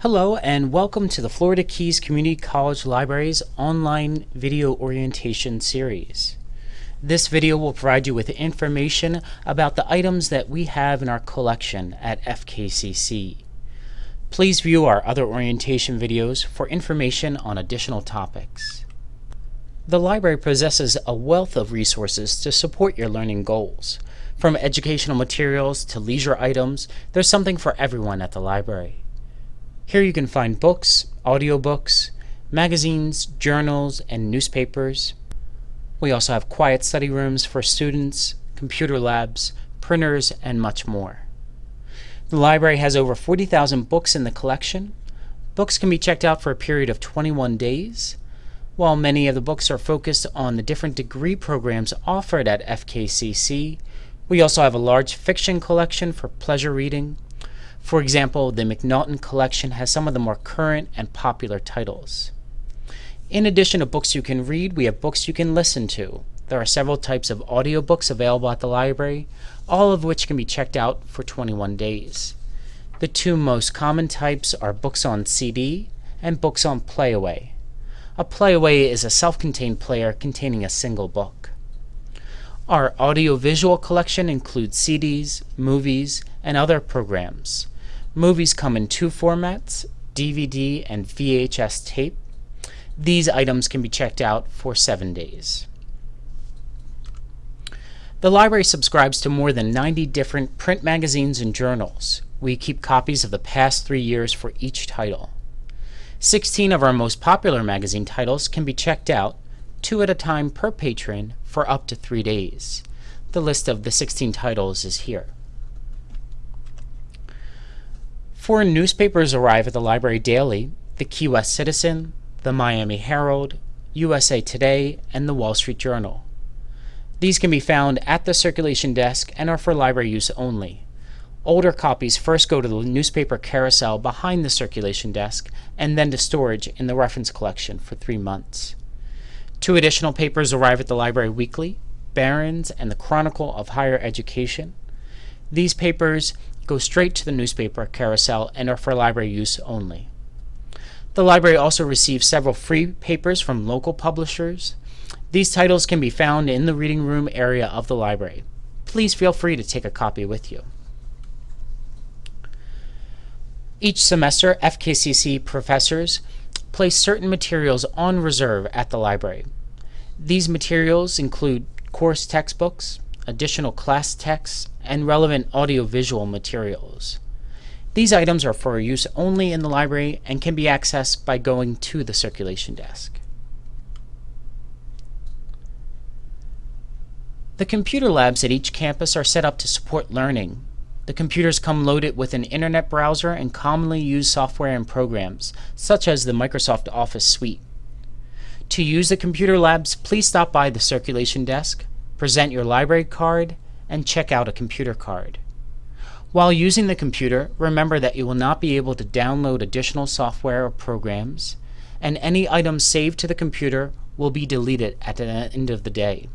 Hello and welcome to the Florida Keys Community College Library's online video orientation series. This video will provide you with information about the items that we have in our collection at FKCC. Please view our other orientation videos for information on additional topics. The library possesses a wealth of resources to support your learning goals. From educational materials to leisure items, there's something for everyone at the library. Here you can find books, audiobooks, magazines, journals, and newspapers. We also have quiet study rooms for students, computer labs, printers, and much more. The library has over 40,000 books in the collection. Books can be checked out for a period of 21 days. While many of the books are focused on the different degree programs offered at FKCC, we also have a large fiction collection for pleasure reading, for example, the McNaughton collection has some of the more current and popular titles. In addition to books you can read, we have books you can listen to. There are several types of audiobooks available at the library, all of which can be checked out for 21 days. The two most common types are books on CD and books on Playaway. A Playaway is a self-contained player containing a single book. Our audiovisual collection includes CDs, movies, and other programs. Movies come in two formats, DVD and VHS tape. These items can be checked out for seven days. The library subscribes to more than 90 different print magazines and journals. We keep copies of the past three years for each title. 16 of our most popular magazine titles can be checked out, two at a time per patron, for up to three days. The list of the 16 titles is here. Foreign newspapers arrive at the library daily the Key West Citizen, the Miami Herald, USA Today, and the Wall Street Journal. These can be found at the circulation desk and are for library use only. Older copies first go to the newspaper carousel behind the circulation desk and then to storage in the reference collection for three months. Two additional papers arrive at the library weekly, Barron's and the Chronicle of Higher Education. These papers go straight to the newspaper carousel and are for library use only. The library also receives several free papers from local publishers. These titles can be found in the reading room area of the library. Please feel free to take a copy with you. Each semester, FKCC professors place certain materials on reserve at the library. These materials include course textbooks, additional class texts, and relevant audiovisual materials. These items are for use only in the library and can be accessed by going to the circulation desk. The computer labs at each campus are set up to support learning. The computers come loaded with an internet browser and commonly used software and programs, such as the Microsoft Office suite. To use the computer labs, please stop by the circulation desk, present your library card, and check out a computer card. While using the computer, remember that you will not be able to download additional software or programs, and any items saved to the computer will be deleted at the end of the day.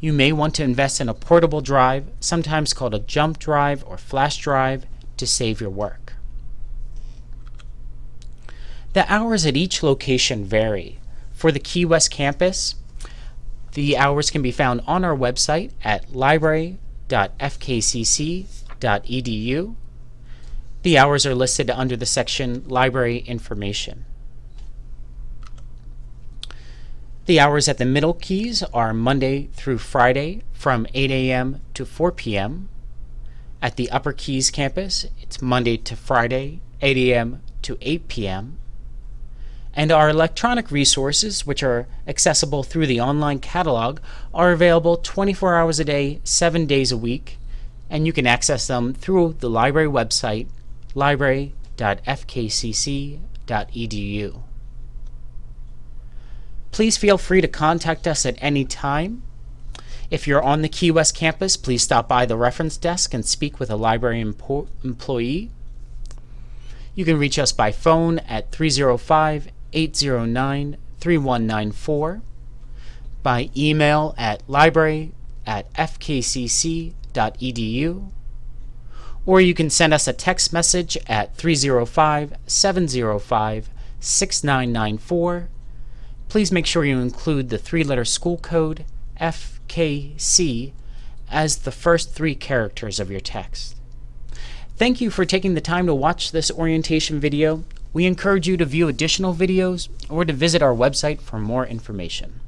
You may want to invest in a portable drive, sometimes called a jump drive or flash drive, to save your work. The hours at each location vary. For the Key West campus, the hours can be found on our website at library.fkcc.edu. The hours are listed under the section Library Information. The hours at the Middle Keys are Monday through Friday from 8 a.m. to 4 p.m. At the Upper Keys campus, it's Monday to Friday, 8 a.m. to 8 p.m and our electronic resources, which are accessible through the online catalog, are available 24 hours a day, 7 days a week, and you can access them through the library website, library.fkcc.edu. Please feel free to contact us at any time. If you're on the Key West campus, please stop by the reference desk and speak with a library employee. You can reach us by phone at 305 809 3194, by email at library at fkcc.edu, or you can send us a text message at 305 705 6994. Please make sure you include the three letter school code FKC as the first three characters of your text. Thank you for taking the time to watch this orientation video. We encourage you to view additional videos or to visit our website for more information.